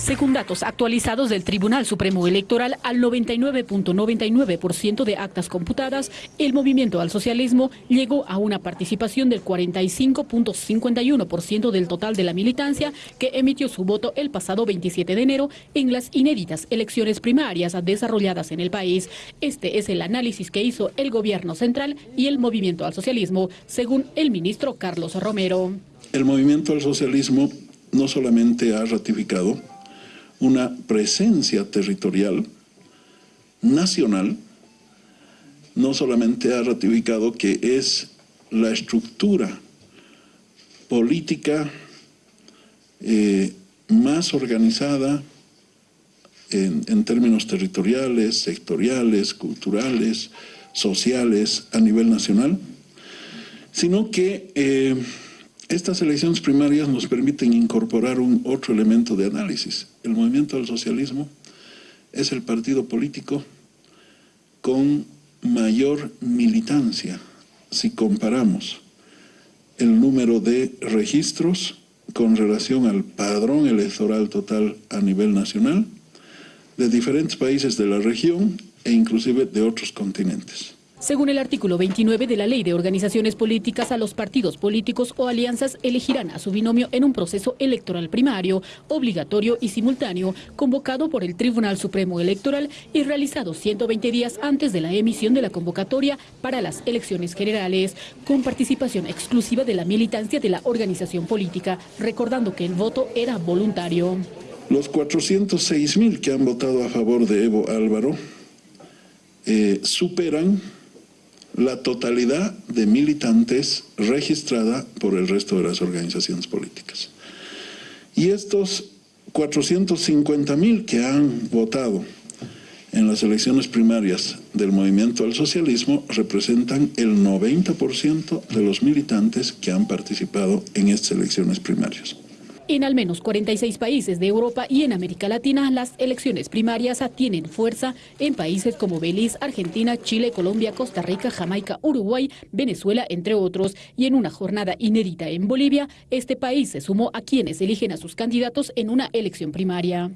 Según datos actualizados del Tribunal Supremo Electoral, al 99.99% de actas computadas, el movimiento al socialismo llegó a una participación del 45.51% del total de la militancia que emitió su voto el pasado 27 de enero en las inéditas elecciones primarias desarrolladas en el país. Este es el análisis que hizo el gobierno central y el movimiento al socialismo, según el ministro Carlos Romero. El movimiento al socialismo no solamente ha ratificado una presencia territorial nacional, no solamente ha ratificado que es la estructura política eh, más organizada en, términos territoriales, sectoriales, culturales, sociales a nivel nacional, sino que eh, estas elecciones primarias nos permiten incorporar un otro elemento de análisis. El movimiento del socialismo es el partido político con mayor militancia si comparamos el número de registros con relación al padrón electoral total a nivel nacional de diferentes países de la región e inclusive de otros continentes. Según el artículo 29 de la Ley de Organizaciones Políticas, a los partidos políticos o alianzas elegirán a su binomio en un proceso electoral primario, obligatorio y simultáneo, convocado por el Tribunal Supremo Electoral y realizado 120 días antes de la emisión de la convocatoria para las elecciones generales, con participación exclusiva de la militancia de la organización política, recordando que el voto era voluntario. Los 406 mil que han votado a favor de Evo Álvaro eh, superan la totalidad de militantes registrada por el resto de las organizaciones políticas. Y estos 450 mil que han votado en las elecciones primarias del movimiento al socialismo representan el 90% de los militantes que han participado en estas elecciones primarias. En al menos 46 países de Europa y en América Latina, las elecciones primarias tienen fuerza en países como Belice, Argentina, Chile, Colombia, Costa Rica, Jamaica, Uruguay, Venezuela, entre otros. Y en una jornada inédita en Bolivia, este país se sumó a quienes eligen a sus candidatos en una elección primaria.